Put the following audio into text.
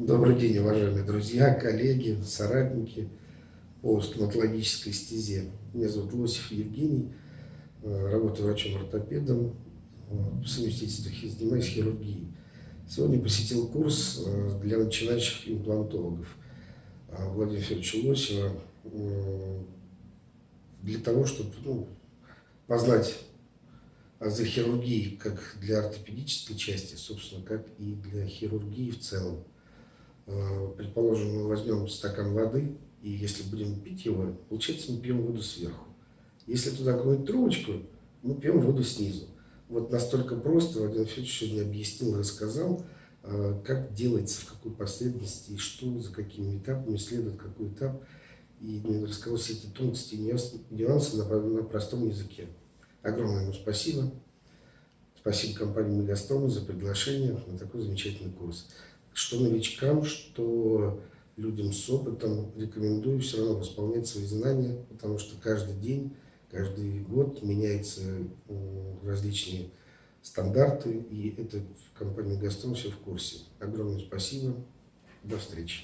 Добрый день, уважаемые друзья, коллеги, соратники по стоматологической стезе. Меня зовут Лосев Евгений, э, работаю врачом-ортопедом, по совместительству занимаюсь хирургией. Сегодня посетил курс э, для начинающих имплантологов э, Владимира Федоровича Лосева для того, чтобы ну, познать азы хирургии как для ортопедической части, собственно, как и для хирургии в целом. Э, предположим, мы возьмем стакан воды, и если будем пить его, получается, мы пьем воду сверху. Если туда гнуть трубочку, мы пьем воду снизу. Вот настолько просто Владимир Федорович сегодня объяснил, рассказал, э, как делается, в какой последовательности, и что, за какими этапами следует какой этап. И рассказал все эти тонкости и нюансы на, простом языке. Огромное ему спасибо. Спасибо компании Мегастрома за приглашение на такой замечательный курс что новичкам, что людям с опытом рекомендую все равно восполнять свои знания, потому что каждый день, каждый год меняются различные стандарты, и это в компании «Газпром» все в курсе. Огромное спасибо. До встречи.